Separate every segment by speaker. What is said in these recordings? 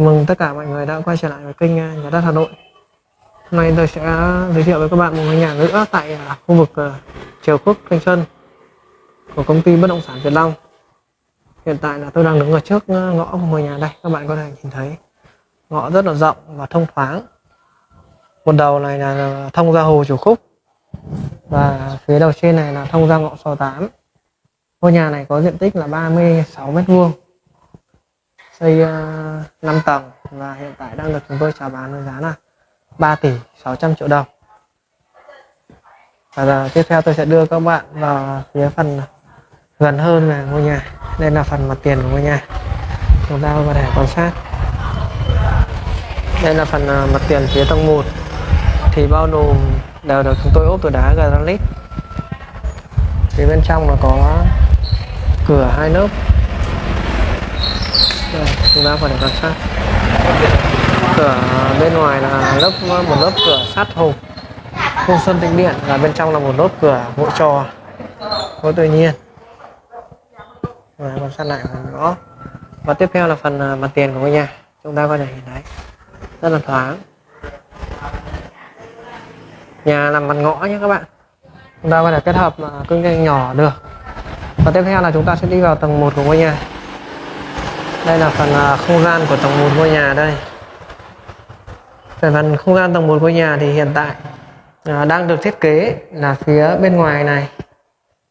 Speaker 1: Chào mừng tất cả mọi người đã quay trở lại với kênh à, Nhà đất Hà Nội. Hôm nay tôi sẽ giới thiệu với các bạn một ngôi nhà nữa tại à, khu vực à, Triều Khúc, Thanh Xuân của công ty bất động sản Việt Long. Hiện tại là tôi đang đứng ở trước ngõ của ngôi nhà đây, các bạn có thể nhìn thấy ngõ rất là rộng và thông thoáng. Một đầu này là thông ra hồ Triều Khúc và phía đầu trên này là thông ra ngõ 68. Ngôi nhà này có diện tích là 36 mét vuông xây ờ, 5 tầng và hiện tại đang được chúng tôi chào bán với giá là 3 tỷ 600 triệu đồng. Và giờ, tiếp theo tôi sẽ đưa các bạn vào phía phần gần hơn về ngôi nhà. Đây là phần mặt tiền của ngôi nhà. Chúng ta có thể quan sát. Đây là phần ờ, mặt tiền phía tầng 1 thì bao nồm đều được chúng tôi ốp từ đá granite. Phía bên trong là có cửa hai lớp đây, chúng ta có quan sát. Cửa bên ngoài là lớp một lớp cửa sắt hộp khung sơn tĩnh điện và bên trong là một lớp cửa gỗ trò. Gỗ tự nhiên. Và quan sát lại phần ngõ và tiếp theo là phần à, mặt tiền của ngôi nhà. Chúng ta có thể nhìn thấy. Rất là thoáng. Nhà nằm mặt ngõ nhé các bạn. Chúng ta có thể kết hợp à, kinh doanh nhỏ được. Và tiếp theo là chúng ta sẽ đi vào tầng 1 của ngôi nhà đây là phần à, không gian của tầng 1 ngôi nhà đây. Về phần không gian tầng 1 ngôi nhà thì hiện tại à, đang được thiết kế là phía bên ngoài này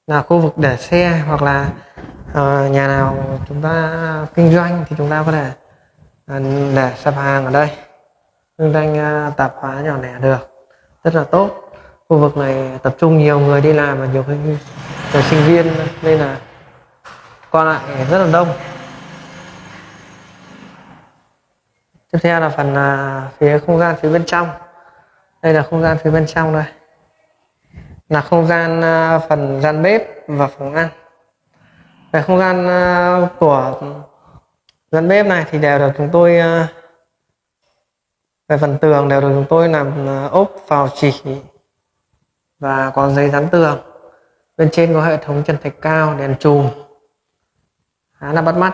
Speaker 1: là khu vực để xe hoặc là à, nhà nào chúng ta kinh doanh thì chúng ta có thể à, để sạp hàng ở đây. Kinh doanh à, tạp hóa nhỏ lẻ được rất là tốt. Khu vực này tập trung nhiều người đi làm và nhiều người à, sinh viên nên là qua lại rất là đông. Tiếp theo là phần à, phía không gian phía bên trong. Đây là không gian phía bên trong đây. Là không gian à, phần gian bếp và phòng ăn. Về không gian à, của gian bếp này thì đều được chúng tôi à, về phần tường đều được chúng tôi làm à, ốp vào chỉ và có giấy dán tường. Bên trên có hệ thống trần thạch cao đèn chùm. Khá là bắt mắt.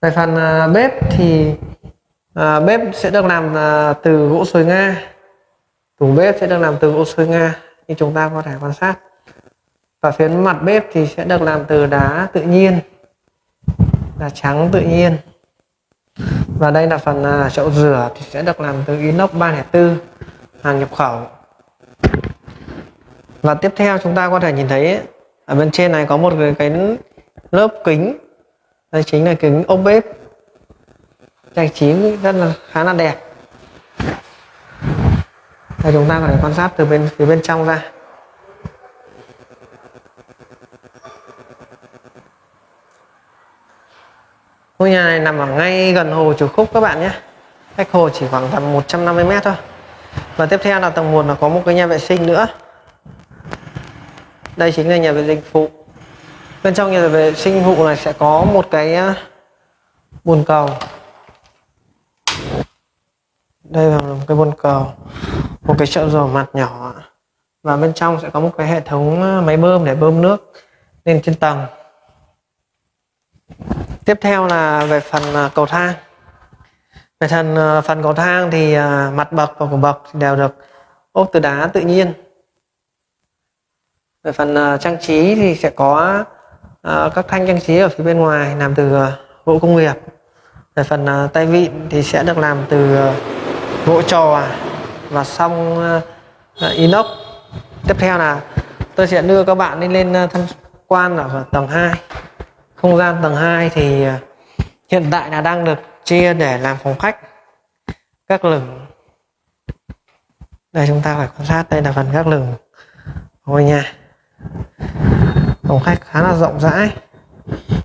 Speaker 1: Về phần à, bếp thì à, bếp sẽ được làm à, từ gỗ sồi nga. Tủ bếp sẽ được làm từ gỗ sồi nga như chúng ta có thể quan sát. Và phía mặt bếp thì sẽ được làm từ đá tự nhiên đá trắng tự nhiên. Và đây là phần à, chậu rửa thì sẽ được làm từ inox 304 hàng nhập khẩu. Và tiếp theo chúng ta có thể nhìn thấy ở bên trên này có một cái, cái lớp kính. Đây chính là kính ốp bếp trang trí rất là, khá là đẹp. Đây, chúng ta có thể quan sát từ bên phía bên trong ra. Ngôi nhà này nằm ở ngay gần hồ Chủ Khúc các bạn nhé. Cách hồ chỉ khoảng tầm 150 mét thôi. Và tiếp theo là tầng 1 là có một cái nhà vệ sinh nữa. Đây chính là nhà vệ sinh phụ. Bên trong nhà vệ sinh phụ này sẽ có một cái à, bồn cầu đây là một cái bồn cầu, một cái chậu rửa mặt nhỏ và bên trong sẽ có một cái hệ thống à, máy bơm để bơm nước lên trên tầng. Tiếp theo là về phần à, cầu thang. Về phần à, phần cầu thang thì mặt bậc và cổ bậc đều được ốp từ đá tự nhiên. Về phần trang trí thì sẽ có các thanh trang trí ở phía bên ngoài làm từ gỗ công nghiệp. Về phần tay vịn thì sẽ được làm từ gỗ trò và xong ờ, inox. Tiếp theo là tôi sẽ đưa các bạn đi lên ờ, tham quan ở tầng 2 không gian tầng 2 thì ờ, hiện tại là đang được chia để làm phòng khách, các lửng. Đây, chúng ta phải quan sát, đây là phần các lửng. Ngôi nhà. Phòng khách khá là rộng rãi.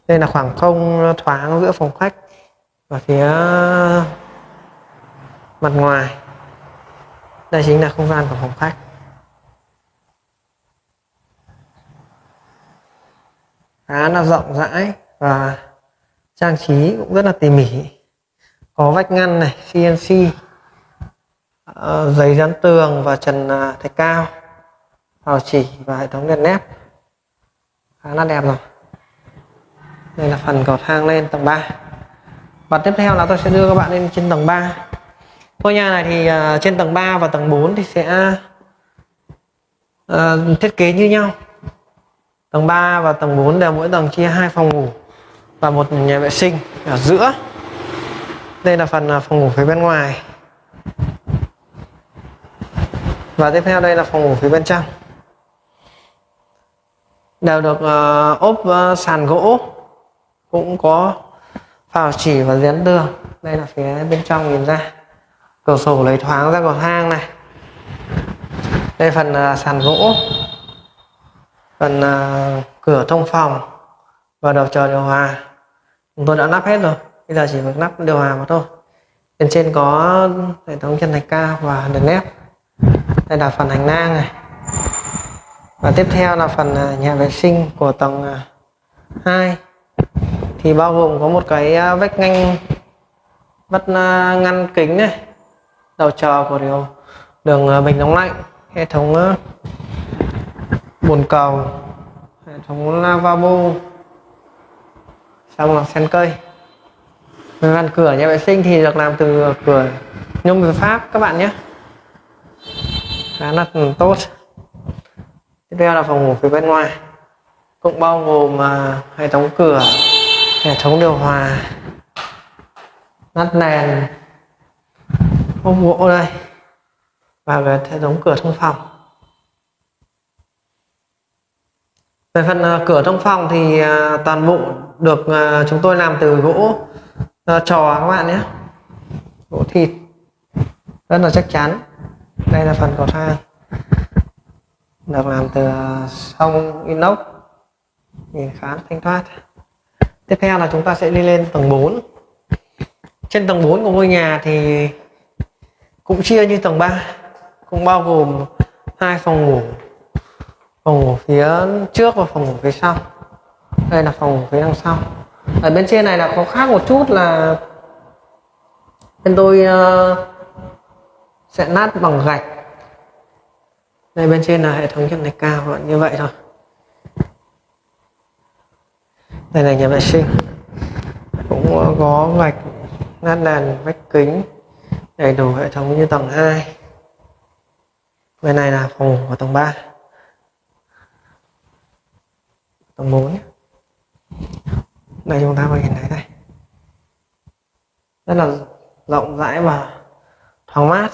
Speaker 1: Đây là khoảng không thoáng giữa phòng khách và phía mặt ngoài. Đây chính là không gian của phòng khách. Khá là rộng rãi và trang trí cũng rất là tỉ mỉ. Có vách ngăn này CNC uh, ờ, giấy dán tường và trần uh, thạch cao vào chỉ và hệ thống đèn nét khá là đẹp rồi. Đây là phần cầu thang lên tầng 3 và tiếp theo là tôi sẽ đưa các bạn lên trên tầng 3 ngôi nhà này thì uh, trên tầng 3 và tầng 4 thì sẽ uh, thiết kế như nhau. Tầng 3 và tầng 4 đều mỗi tầng chia hai phòng ngủ và một nhà vệ sinh ở giữa. Đây là phần à, phòng ngủ phía bên ngoài. Và tiếp theo đây là phòng ngủ phía bên trong. Đều được uh, ốp uh, sàn gỗ cũng có phào chỉ và dán tường. Đây là phía bên trong nhìn ra cửa sổ lấy thoáng ra cầu thang này. Đây phần uh, sàn gỗ. Phần uh, cửa thông phòng và đầu chờ điều hòa. Chúng tôi đã lắp hết rồi. Bây giờ chỉ việc lắp điều hòa mà thôi. Bên trên có hệ thống chân thạch cao và đèn led. Đây là phần hành lang này. Và tiếp theo là phần à, nhà vệ sinh của tầng 2 thì bao gồm có một cái vách ngăn vách ngăn kính này đầu chờ của điều. Đường ờ, bình nóng lạnh, hệ thống ờ, bồn cầu, hệ thống lavabo, xong là sen cây. Ngăn cửa nhà vệ sinh thì được làm từ cửa nhôm từ pháp, các bạn nhé. Khá là tốt. Tiếp theo là phòng ngủ phía bên ngoài. Cũng bao gồm ờ, hệ thống cửa, hệ thống điều hòa, nắp nền ốp bộ đây. Và về hệ thống cửa thông phòng. Về phần uh, cửa thông phòng thì uh, toàn bộ được uh, chúng tôi làm từ gỗ uh, trò các bạn nhé. Gỗ thịt. Rất là chắc chắn. Đây là phần cầu thang. Được làm từ sông inox. Nhìn khá thanh thoát. Tiếp theo là chúng ta sẽ đi lên tầng 4 trên tầng 4 của ngôi nhà thì cũng chia như tầng 3 cũng bao gồm hai phòng ngủ phòng ngủ phía trước và phòng ngủ phía sau. Đây là phòng ngủ phía đằng sau. Ở bên trên này là có khác một chút là bên tôi uh, sẽ nát bằng gạch. Đây bên trên là hệ thống chân này cao vẫn như vậy thôi. Đây là nhà vệ sinh. Cũng có gạch nát đèn vách kính đầy đủ hệ thống như tầng 2 bên này là phòng ngủ của tầng 3 tầng 4 đây chúng ta có nhìn thấy đây. Rất là rộng rãi và thoáng mát.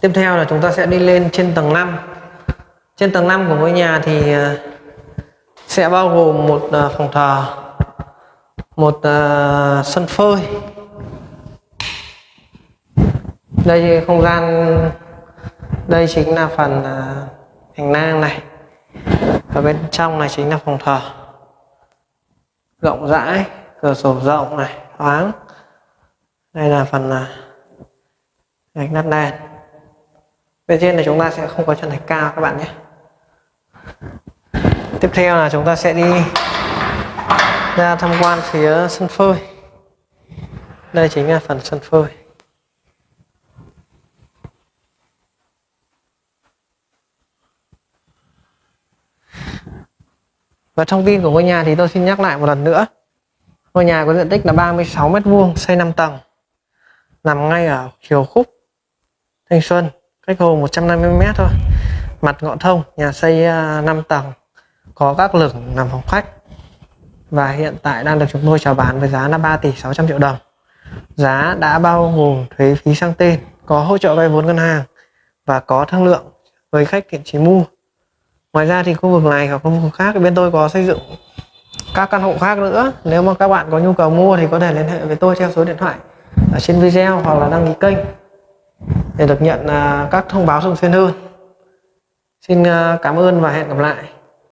Speaker 1: Tiếp theo là chúng ta sẽ đi lên trên tầng 5 trên tầng 5 của ngôi nhà thì à, sẽ bao gồm một à, phòng thờ, một à, sân phơi. Đây không gian, đây chính là phần à, hành lang này. Ở bên trong này chính là phòng thờ. Rộng rãi, cửa sổ rộng này, thoáng. Đây là phần gạch nát đèn. Bên trên này chúng ta sẽ không có chân thạch cao các bạn nhé tiếp theo là chúng ta sẽ đi ra tham quan phía sân phơi đây chính là phần sân phơi Và thông tin của ngôi nhà thì tôi xin nhắc lại một lần nữa. Ngôi nhà có diện tích là 36 m2, xây 5 tầng. Nằm ngay ở chiều khúc Thanh Xuân, cách hồ 150 m thôi mặt ngõ thông nhà xây à, 5 tầng có các lửng nằm phòng khách và hiện tại đang được chúng tôi chào bán với giá là 3 tỷ 600 triệu đồng. Giá đã bao gồm thuế phí sang tên, có hỗ trợ vay vốn ngân hàng và có thương lượng với khách thiện trí mua. Ngoài ra thì khu vực này hoặc khu vực khác, bên tôi có xây dựng các căn hộ khác nữa. Nếu mà các bạn có nhu cầu mua thì có thể liên hệ với tôi theo số điện thoại ở trên video hoặc là đăng ký kênh để được nhận à, các thông báo thường xuyên hơn. Xin à, cảm ơn và hẹn gặp lại.